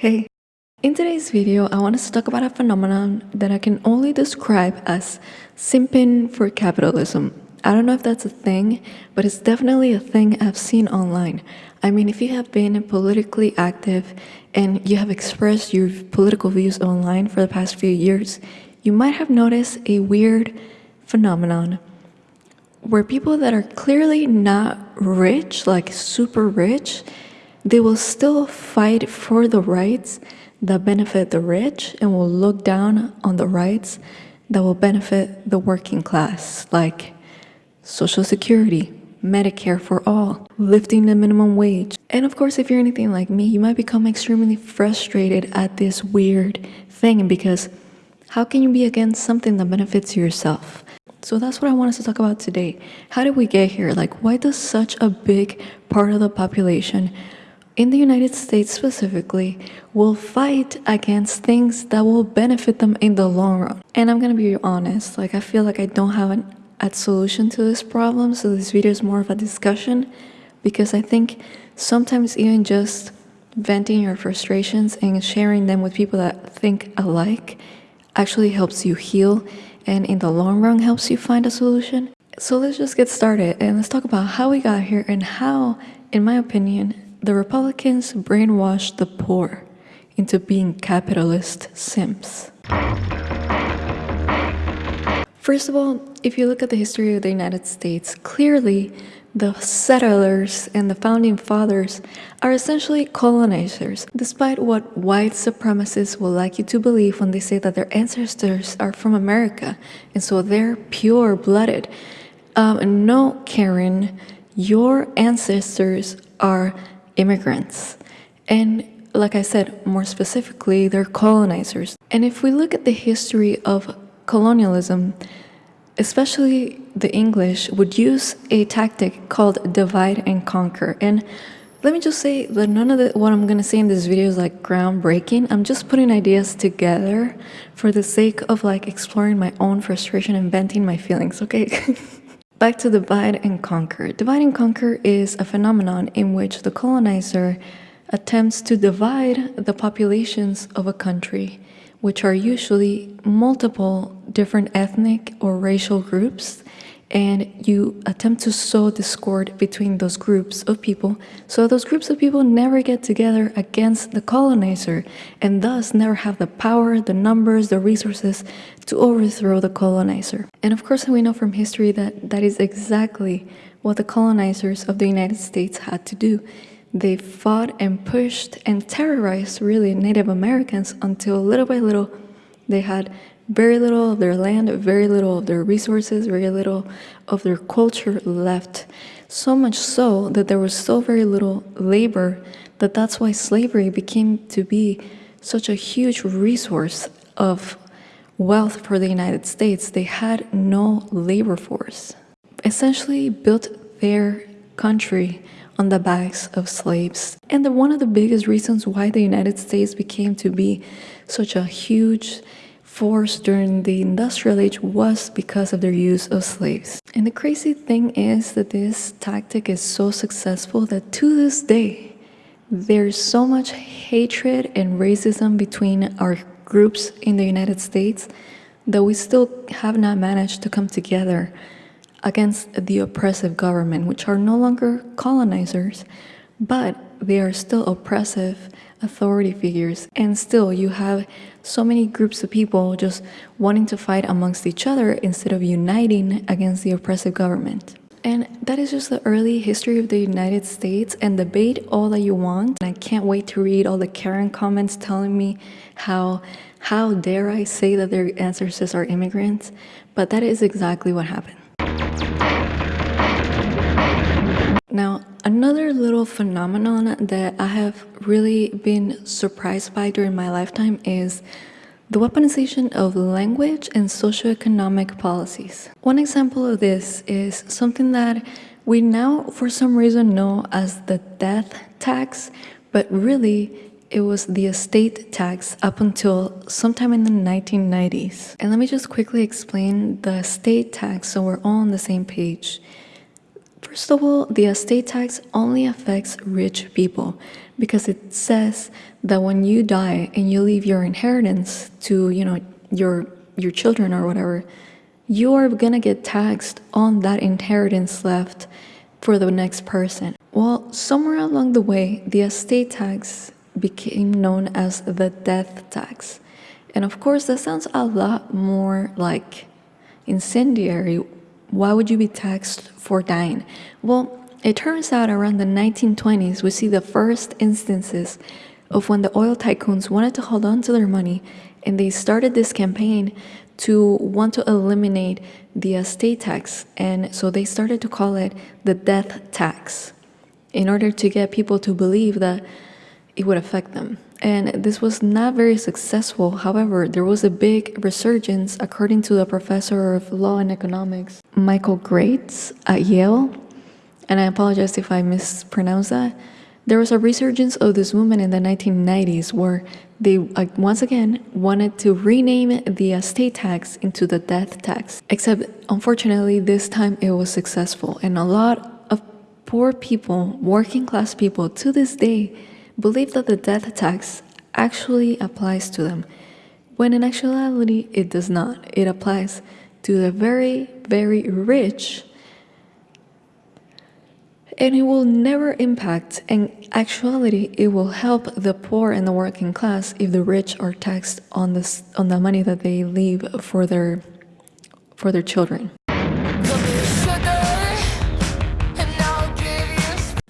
Hey, in today's video, I want to talk about a phenomenon that I can only describe as simping for capitalism. I don't know if that's a thing, but it's definitely a thing I've seen online. I mean, if you have been politically active and you have expressed your political views online for the past few years, you might have noticed a weird phenomenon where people that are clearly not rich, like super rich, they will still fight for the rights that benefit the rich and will look down on the rights that will benefit the working class, like Social Security, Medicare for all, lifting the minimum wage. And of course, if you're anything like me, you might become extremely frustrated at this weird thing because how can you be against something that benefits yourself? So that's what I want us to talk about today. How did we get here? Like, why does such a big part of the population in the United States specifically, will fight against things that will benefit them in the long run. And I'm gonna be honest, like I feel like I don't have an, a solution to this problem, so this video is more of a discussion because I think sometimes even just venting your frustrations and sharing them with people that think alike actually helps you heal and in the long run helps you find a solution. So let's just get started and let's talk about how we got here and how, in my opinion, the Republicans brainwashed the poor into being capitalist simps. First of all, if you look at the history of the United States, clearly the settlers and the founding fathers are essentially colonizers, despite what white supremacists will like you to believe when they say that their ancestors are from America and so they're pure blooded. Um, no, Karen, your ancestors are immigrants. And like I said, more specifically, they're colonizers. And if we look at the history of colonialism, especially the English would use a tactic called divide and conquer. And let me just say that none of the, what I'm going to say in this video is like groundbreaking. I'm just putting ideas together for the sake of like exploring my own frustration and venting my feelings, okay? Back to divide and conquer. Divide and conquer is a phenomenon in which the colonizer attempts to divide the populations of a country, which are usually multiple different ethnic or racial groups and you attempt to sow discord between those groups of people so those groups of people never get together against the colonizer and thus never have the power, the numbers, the resources to overthrow the colonizer. And of course we know from history that that is exactly what the colonizers of the United States had to do. They fought and pushed and terrorized really Native Americans until little by little they had very little of their land, very little of their resources, very little of their culture left. So much so that there was so very little labor that that's why slavery became to be such a huge resource of wealth for the United States. They had no labor force. Essentially built their country on the backs of slaves. And the, one of the biggest reasons why the United States became to be such a huge force during the industrial age was because of their use of slaves. And the crazy thing is that this tactic is so successful that to this day, there's so much hatred and racism between our groups in the United States that we still have not managed to come together against the oppressive government, which are no longer colonizers, but they are still oppressive authority figures. And still, you have so many groups of people just wanting to fight amongst each other instead of uniting against the oppressive government. And that is just the early history of the United States and debate all that you want. And I can't wait to read all the Karen comments telling me how, how dare I say that their ancestors are immigrants. But that is exactly what happened. Now, another little phenomenon that I have really been surprised by during my lifetime is the weaponization of language and socioeconomic policies. One example of this is something that we now, for some reason, know as the death tax, but really it was the estate tax up until sometime in the 1990s. And let me just quickly explain the estate tax so we're all on the same page. First of all, the estate tax only affects rich people, because it says that when you die and you leave your inheritance to, you know, your your children or whatever, you are gonna get taxed on that inheritance left for the next person. Well, somewhere along the way, the estate tax became known as the death tax. And of course, that sounds a lot more like incendiary. Why would you be taxed for dying? Well, it turns out around the 1920s, we see the first instances of when the oil tycoons wanted to hold on to their money and they started this campaign to want to eliminate the estate tax. And so they started to call it the death tax in order to get people to believe that it would affect them. And this was not very successful. However, there was a big resurgence, according to the professor of law and economics, Michael Graetz at Yale. And I apologize if I mispronounce that. There was a resurgence of this movement in the 1990s where they uh, once again wanted to rename the estate tax into the death tax. Except, unfortunately, this time it was successful, and a lot of poor people, working class people, to this day believe that the death tax actually applies to them, when in actuality it does not. It applies to the very, very rich and it will never impact. In actuality, it will help the poor and the working class if the rich are taxed on this on the money that they leave for their for their children.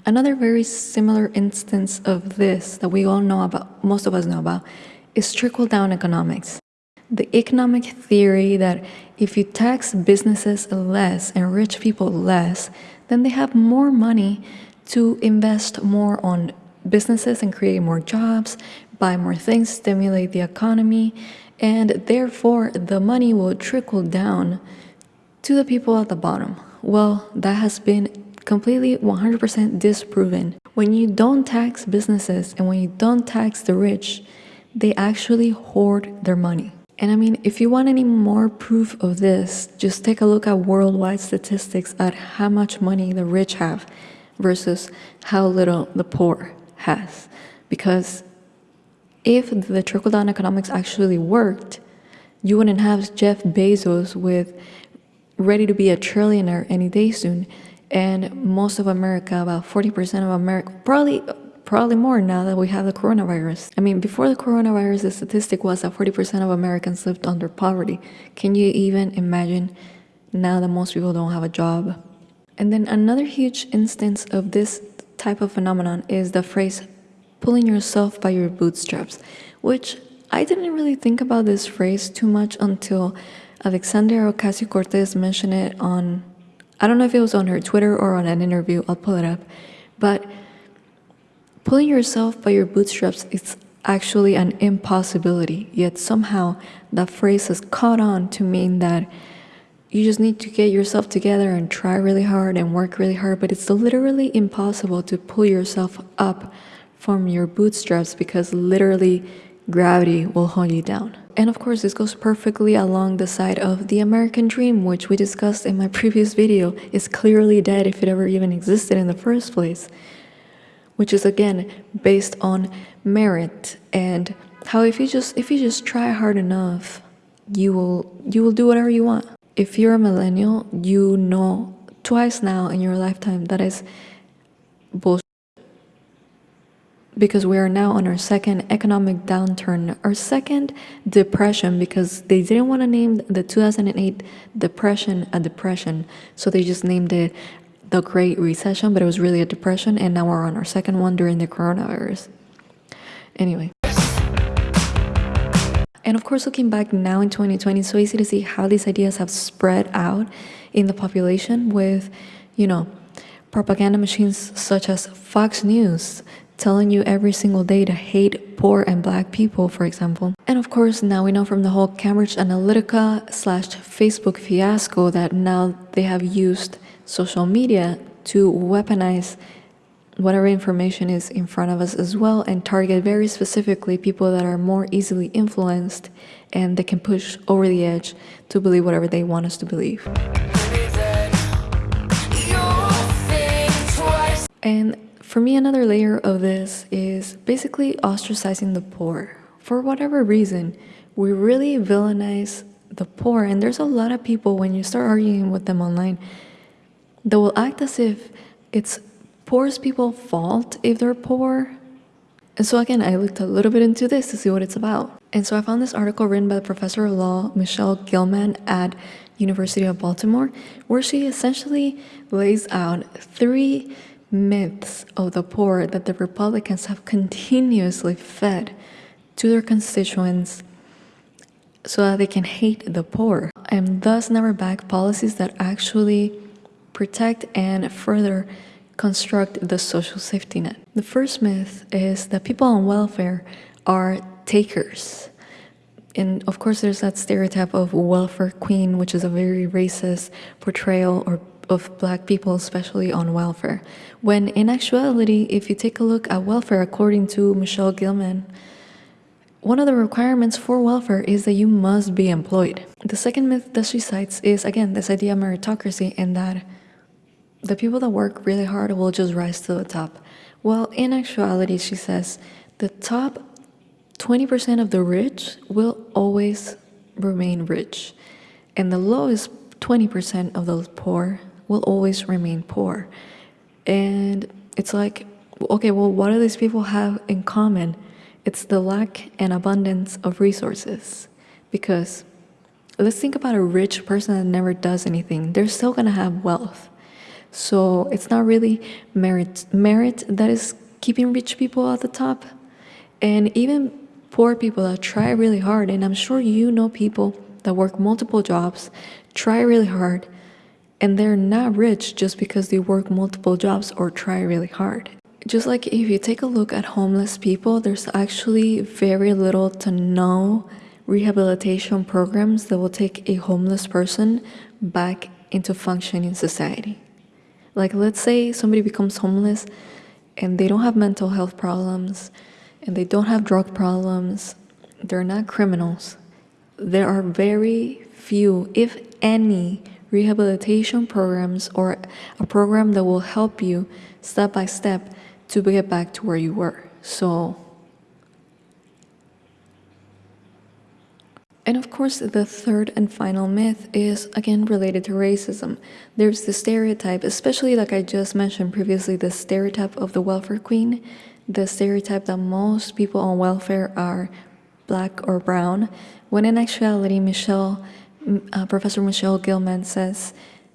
Another very similar instance of this that we all know about, most of us know about, is trickle down economics. The economic theory that if you tax businesses less and rich people less, then they have more money to invest more on businesses and create more jobs, buy more things, stimulate the economy, and therefore the money will trickle down to the people at the bottom. Well, that has been completely 100% disproven. When you don't tax businesses and when you don't tax the rich, they actually hoard their money. And I mean, if you want any more proof of this, just take a look at worldwide statistics at how much money the rich have versus how little the poor has. Because if the trickle down economics actually worked, you wouldn't have Jeff Bezos with ready to be a trillionaire any day soon. And most of America, about 40% of America, probably probably more now that we have the coronavirus. I mean, before the coronavirus, the statistic was that 40% of Americans lived under poverty. Can you even imagine now that most people don't have a job? And then another huge instance of this type of phenomenon is the phrase pulling yourself by your bootstraps, which I didn't really think about this phrase too much until Alexandria Ocasio Cortez mentioned it on, I don't know if it was on her Twitter or on an interview, I'll pull it up, but Pulling yourself by your bootstraps is actually an impossibility, yet somehow that phrase has caught on to mean that you just need to get yourself together and try really hard and work really hard, but it's literally impossible to pull yourself up from your bootstraps because literally gravity will hold you down. And of course, this goes perfectly along the side of the American dream, which we discussed in my previous video, is clearly dead if it ever even existed in the first place which is again based on merit and how if you just if you just try hard enough you will you will do whatever you want. If you're a millennial you know twice now in your lifetime that is bullshit because we are now on our second economic downturn our second depression because they didn't want to name the 2008 depression a depression so they just named it the Great Recession, but it was really a depression, and now we're on our second one during the coronavirus. Anyway. And of course, looking back now in 2020, it's so easy to see how these ideas have spread out in the population with, you know, propaganda machines such as Fox News telling you every single day to hate poor and black people, for example. And of course, now we know from the whole Cambridge Analytica slash Facebook fiasco that now they have used social media to weaponize whatever information is in front of us as well and target very specifically people that are more easily influenced and they can push over the edge to believe whatever they want us to believe. And for me, another layer of this is basically ostracizing the poor. For whatever reason, we really villainize the poor, and there's a lot of people when you start arguing with them online that will act as if it's poorest people's fault if they're poor. And so again, I looked a little bit into this to see what it's about. And so I found this article written by the professor of law, Michele Gilman at University of Baltimore, where she essentially lays out three myths of the poor that the Republicans have continuously fed to their constituents so that they can hate the poor and thus never back policies that actually protect and further construct the social safety net. The first myth is that people on welfare are takers. And of course, there's that stereotype of welfare queen, which is a very racist portrayal or of black people, especially on welfare. When in actuality, if you take a look at welfare, according to Michele Gilman, one of the requirements for welfare is that you must be employed. The second myth that she cites is, again, this idea of meritocracy and that the people that work really hard will just rise to the top. Well, in actuality, she says, the top 20% of the rich will always remain rich, and the lowest 20% of those poor will always remain poor. And it's like, okay, well, what do these people have in common? It's the lack and abundance of resources. Because let's think about a rich person that never does anything, they're still gonna have wealth. So it's not really merit, merit that is keeping rich people at the top. And even poor people that try really hard, and I'm sure you know people that work multiple jobs, try really hard, and they're not rich just because they work multiple jobs or try really hard. Just like if you take a look at homeless people, there's actually very little to no rehabilitation programs that will take a homeless person back into functioning society. Like, let's say somebody becomes homeless and they don't have mental health problems and they don't have drug problems, they're not criminals. There are very few, if any, rehabilitation programs or a program that will help you step by step to get back to where you were. So, and of course, the third and final myth is again related to racism. There's the stereotype, especially like I just mentioned previously, the stereotype of the welfare queen, the stereotype that most people on welfare are black or brown, when in actuality, Michele uh, Professor Michele Gilman says,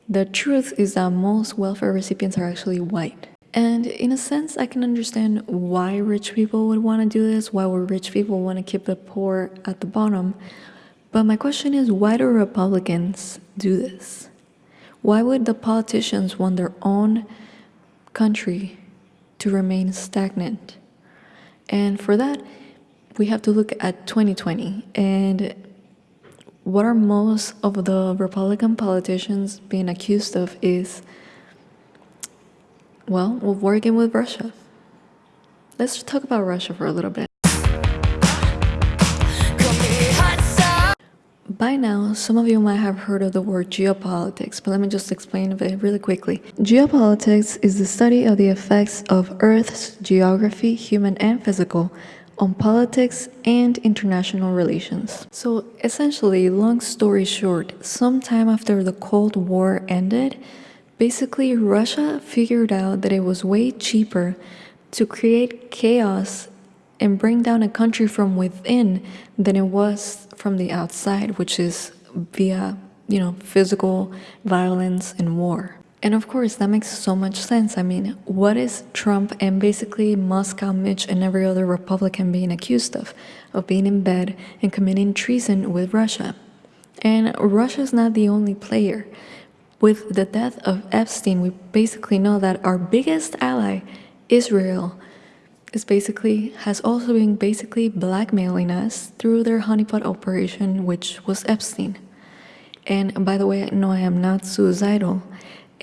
the truth is that most welfare recipients are actually white. And in a sense, I can understand why rich people would want to do this, why would rich people want to keep the poor at the bottom. But my question is, why do Republicans do this? Why would the politicians want their own country to remain stagnant? And for that, we have to look at 2020 and what are most of the Republican politicians being accused of is, well, of working with Russia. Let's talk about Russia for a little bit. By now, some of you might have heard of the word geopolitics, but let me just explain it really quickly. Geopolitics is the study of the effects of Earth's geography, human and physical, on politics and international relations. So essentially, long story short, sometime after the Cold War ended, basically Russia figured out that it was way cheaper to create chaos and bring down a country from within than it was from the outside, which is via, you know, physical violence and war. And of course, that makes so much sense. I mean, what is Trump and basically Moscow Mitch and every other Republican being accused of? Of being in bed and committing treason with Russia. And Russia's not the only player. With the death of Epstein, we basically know that our biggest ally, Israel, is basically has also been basically blackmailing us through their honeypot operation, which was Epstein. And by the way, no, I am not suicidal.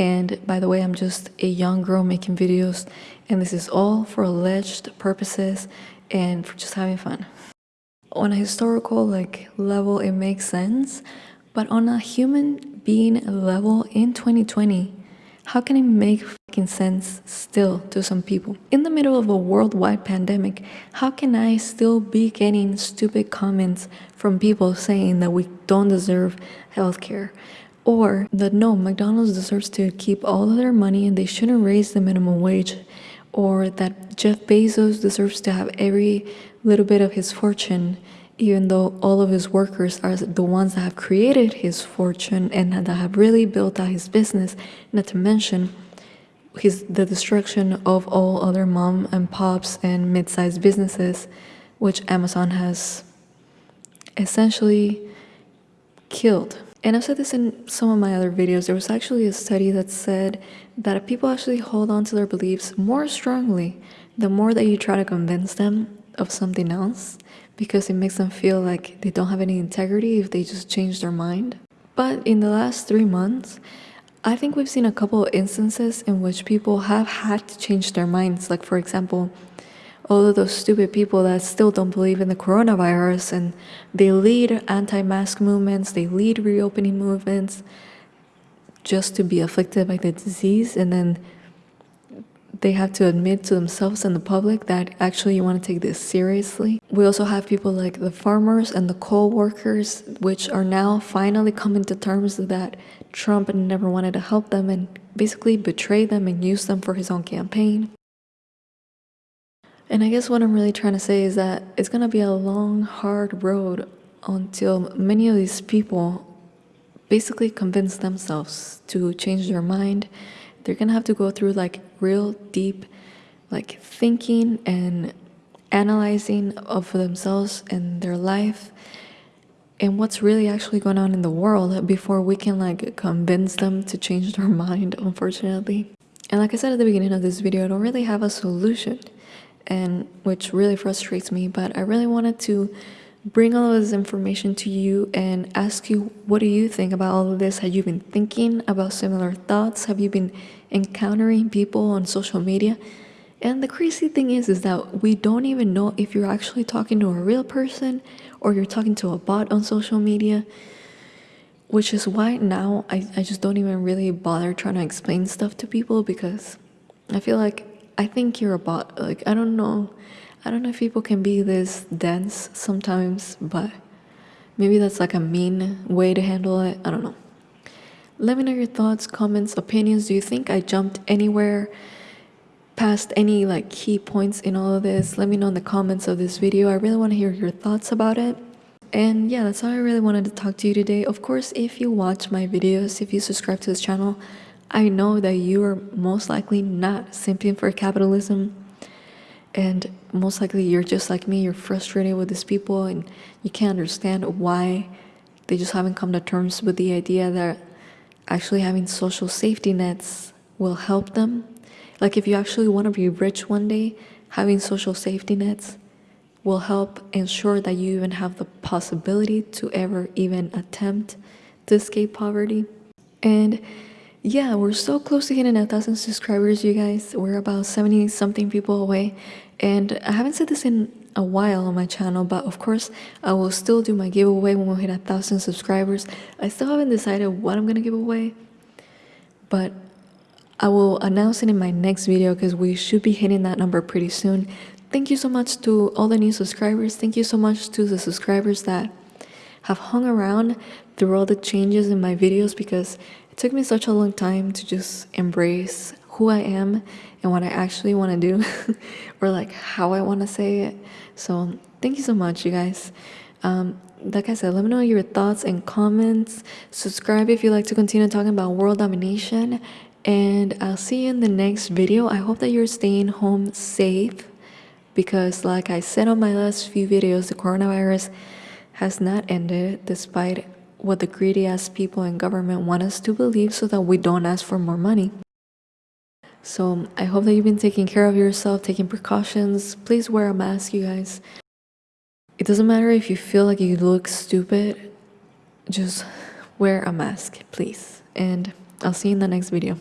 And by the way, I'm just a young girl making videos, and this is all for alleged purposes and for just having fun. On a historical like level, it makes sense, but on a human being level in 2020, how can it make fucking sense still to some people? In the middle of a worldwide pandemic, how can I still be getting stupid comments from people saying that we don't deserve healthcare? Or that no, McDonald's deserves to keep all of their money and they shouldn't raise the minimum wage. Or that Jeff Bezos deserves to have every little bit of his fortune even though all of his workers are the ones that have created his fortune and that have really built out his business, not to mention his the destruction of all other mom and pops and mid-sized businesses, which Amazon has essentially killed. And I've said this in some of my other videos. There was actually a study that said that people actually hold on to their beliefs more strongly the more that you try to convince them of something else because it makes them feel like they don't have any integrity if they just change their mind. But in the last three months, I think we've seen a couple of instances in which people have had to change their minds. Like, for example, all of those stupid people that still don't believe in the coronavirus and they lead anti mask movements, they lead reopening movements just to be afflicted by the disease and then they have to admit to themselves and the public that actually you want to take this seriously. We also have people like the farmers and the coal workers, which are now finally coming to terms that Trump never wanted to help them and basically betray them and use them for his own campaign. And I guess what I'm really trying to say is that it's going to be a long, hard road until many of these people basically convince themselves to change their mind. They're gonna have to go through like real deep like thinking and analyzing of themselves and their life and what's really actually going on in the world before we can like convince them to change their mind unfortunately. And like i said at the beginning of this video i don't really have a solution and which really frustrates me but i really wanted to bring all of this information to you and ask you what do you think about all of this? Have you been thinking about similar thoughts? Have you been encountering people on social media? And the crazy thing is is that we don't even know if you're actually talking to a real person or you're talking to a bot on social media which is why now I, I just don't even really bother trying to explain stuff to people because i feel like i think you're a bot like i don't know I don't know if people can be this dense sometimes, but maybe that's like a mean way to handle it. I don't know. Let me know your thoughts, comments, opinions. Do you think I jumped anywhere past any like key points in all of this? Let me know in the comments of this video. I really want to hear your thoughts about it. And yeah, that's all I really wanted to talk to you today. Of course, if you watch my videos, if you subscribe to this channel, I know that you are most likely not simping for capitalism and most likely you're just like me you're frustrated with these people and you can't understand why they just haven't come to terms with the idea that actually having social safety nets will help them. Like if you actually want to be rich one day having social safety nets will help ensure that you even have the possibility to ever even attempt to escape poverty. And yeah, we're so close to hitting a thousand subscribers, you guys. We're about 70 something people away. And I haven't said this in a while on my channel, but of course, I will still do my giveaway when we hit a thousand subscribers. I still haven't decided what I'm gonna give away, but I will announce it in my next video because we should be hitting that number pretty soon. Thank you so much to all the new subscribers. Thank you so much to the subscribers that have hung around through all the changes in my videos because took me such a long time to just embrace who I am and what I actually want to do or like how I want to say it. So thank you so much, you guys. Um, like I said, let me know your thoughts and comments. Subscribe if you like to continue talking about world domination. And I'll see you in the next video. I hope that you're staying home safe because like I said on my last few videos, the coronavirus has not ended despite what the greedy ass people in government want us to believe so that we don't ask for more money. So I hope that you've been taking care of yourself, taking precautions. Please wear a mask, you guys. It doesn't matter if you feel like you look stupid, just wear a mask, please. And I'll see you in the next video.